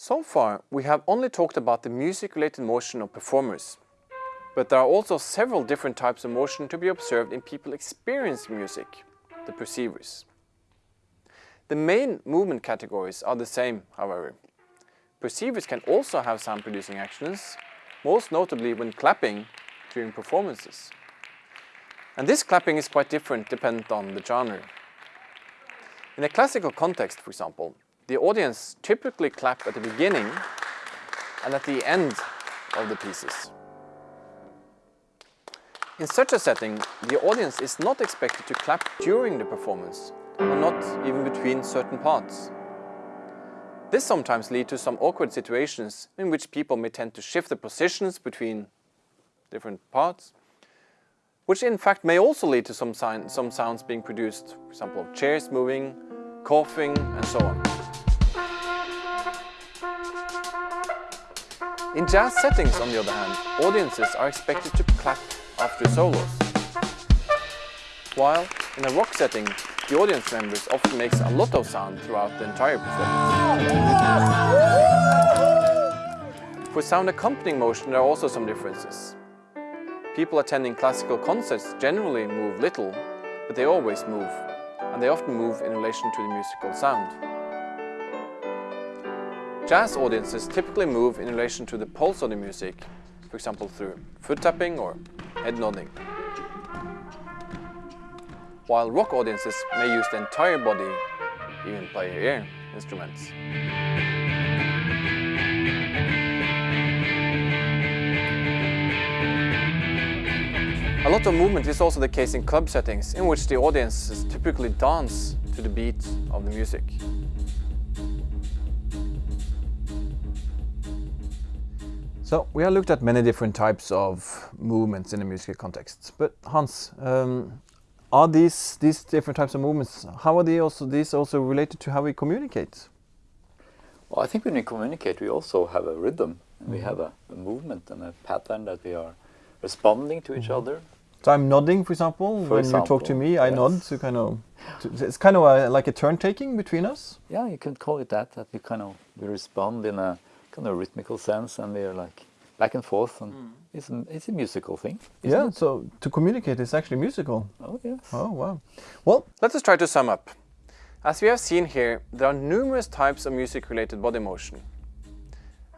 So far, we have only talked about the music-related motion of performers. But there are also several different types of motion to be observed in people experiencing music, the perceivers. The main movement categories are the same, however. Perceivers can also have sound-producing actions, most notably when clapping during performances. And this clapping is quite different dependent on the genre. In a classical context, for example, the audience typically clap at the beginning and at the end of the pieces. In such a setting, the audience is not expected to clap during the performance, or not even between certain parts. This sometimes leads to some awkward situations in which people may tend to shift the positions between different parts, which in fact may also lead to some, some sounds being produced, for example, chairs moving, coughing, and so on. In jazz settings, on the other hand, audiences are expected to clap after solos. While in a rock setting, the audience members often makes a lot of sound throughout the entire performance. For sound accompanying motion, there are also some differences. People attending classical concerts generally move little, but they always move, and they often move in relation to the musical sound. Jazz audiences typically move in relation to the pulse of the music, for example through foot tapping or head nodding. While rock audiences may use the entire body, even play air instruments. A lot of movement is also the case in club settings, in which the audiences typically dance to the beat of the music. So we have looked at many different types of movements in a musical context. But Hans, um, are these these different types of movements? How are they also these also related to how we communicate? Well, I think when we communicate, we also have a rhythm, and mm. we mm-hmm. have a, a, movement and a pattern that we are responding to each mm. other. So I'm nodding, for example, for when example, you talk to me, I yes. nod to kind of. To, it's kind of a, like a turn taking between us. Yeah, you can call it that. That we kind of we respond in a kind a rhythmical sense and we're like back and forth and mm. it's, a, it's a musical thing. Yeah, it? so to communicate is actually musical. Oh, yes. Oh, wow. Well, let us try to sum up. As we have seen here, there are numerous types of music-related body motion.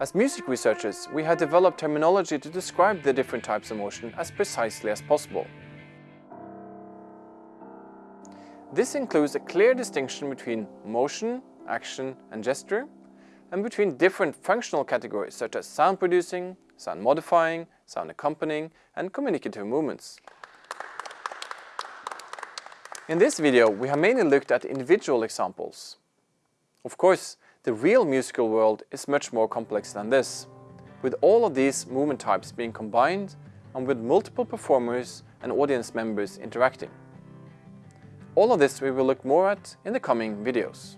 As music researchers, we have developed terminology to describe the different types of motion as precisely as possible. This includes a clear distinction between motion, action and gesture, and between different functional categories such as sound producing, sound modifying, sound accompanying, and communicative movements. In this video, we have mainly looked at individual examples. Of course, the real musical world is much more complex than this, with all of these movement types being combined and with multiple performers and audience members interacting. All of this we will look more at in the coming videos.